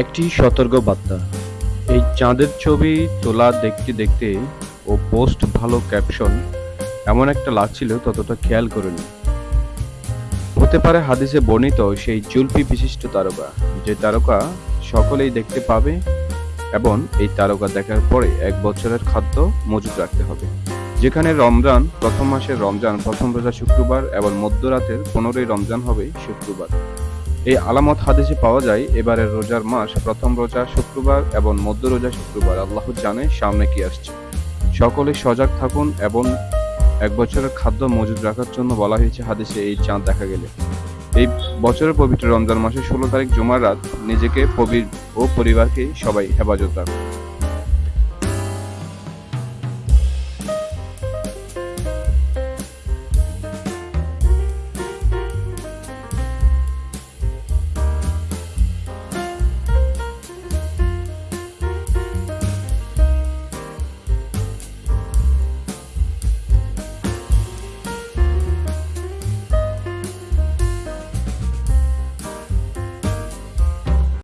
একটি সতর্ক বার্তা। এই চাঁদের ছবি তোলা দেখতে দেখতে ও পোস্ট ভালো ক্যাপশন এমন একটা লাগছিল ততটা খেয়াল করিনি। হতে পারে হাদিসে বর্ণিত সেই জুলফি বিশিষ্ট তারকা, যে তারকা সকলেই দেখতে পাবে এবং এই তারকা দেখার পরে এক বছরের খাদ্য মজুত রাখতে হবে। যেখানে রমজান প্রথম মাসের রমজান, প্রথম রোজা শুক্রবার এবং মধ্যরাতের পনেরোই রমজান হবে শুক্রবার। এই আলামত হাদিসে পাওয়া যায়, এবারের রোজার মাস, প্রথম রোজা শুক্রবার এবং মধ্য রোজা শুক্রবার। আল্লাহ জানে সামনে কি আসছে। সকলে সজাগ থাকুন এবং এক বছরের খাদ্য মজুদ রাখার জন্য বলা হয়েছে, হাদিসে এই চাঁদ দেখা গেলে। এই বছরের পবিত্র রমজান মাসের ষোলো তারিখ জুমার রাত নিজেকে পবির ও পরিবারকে সবাই হেফাজত রাখুন।